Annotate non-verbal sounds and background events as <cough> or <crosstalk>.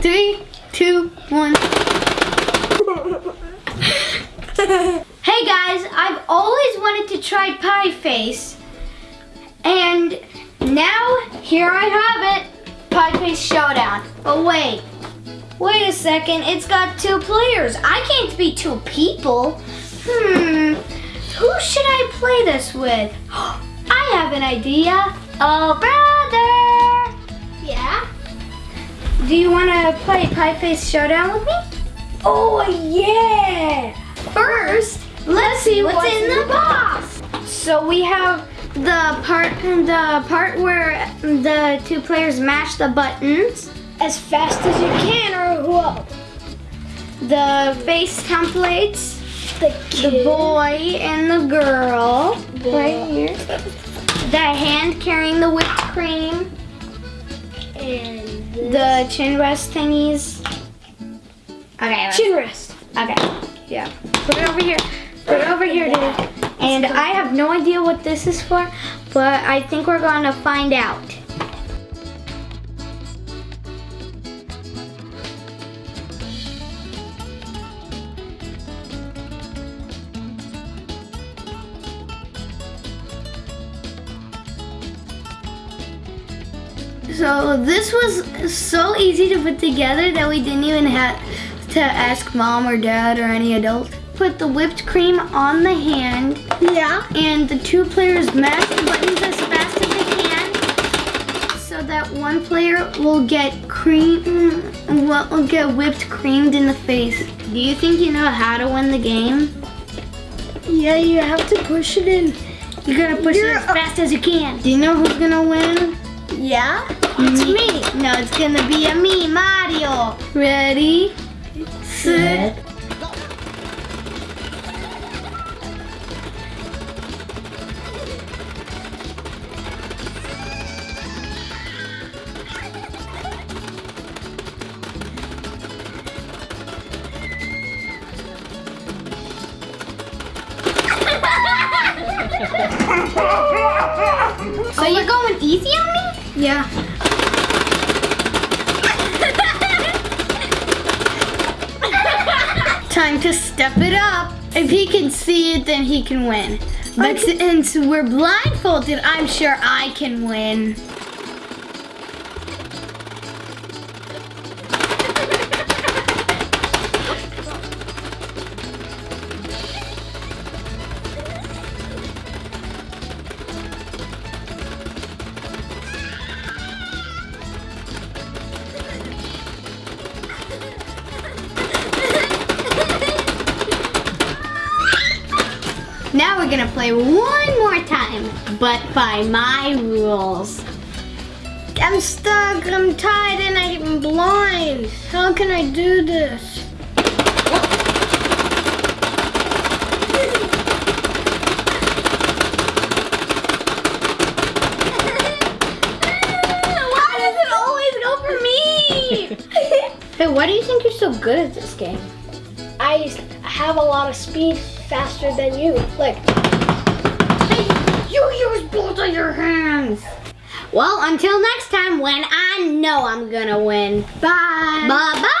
Three, two, one. hey guys, I've always wanted to try pie face. And now, here I have it. Pie face showdown. But wait, wait a second. It's got two players. I can't be two people. Hmm, who should I play this with? <gasps> I have an idea. Oh, brother. Do you want to play Pie Face Showdown with me? Oh, yeah! First, let's see what's, in the box. So we have the part the part where the two players mash the buttons, As fast as you can, or whoa. the face templates, The the boy and the girl Boy. right here, the hand carrying the whipped cream, the chin rest thingies. Okay, chin rest. Okay, yeah. Put it over here. Put it over here, dude. And I have no idea what this is for, but I think we're going to find out. So this was so easy to put together that we didn't even have to ask mom or dad or any adult. Put the whipped cream on the hand Yeah. and the two players mash the buttons as fast as they can so that one player will get cream will will get whipped creamed in the face. Do you think you know how to win the game? Yeah, you have to push it in. You're gonna push You're it as fast as you can. Do you know who's gonna win? Yeah? It's me. No, it's gonna be a me, Mario. Ready? Set. <laughs> So you're going easy on me? Yeah. Time to step it up. If he can see it, then he can win. But since we're blindfolded, I'm sure I can win. We're gonna play one more time, but by my rules. I'm stuck, I'm tied, and I'm blind. How can I do this? <laughs> Why does it always go for me? <laughs> hey, why do you think you're so good at this game? I have a lot of speed faster than you. Like, You use both of your hands. Well, until next time when I know I'm gonna win. bye. Bye bye.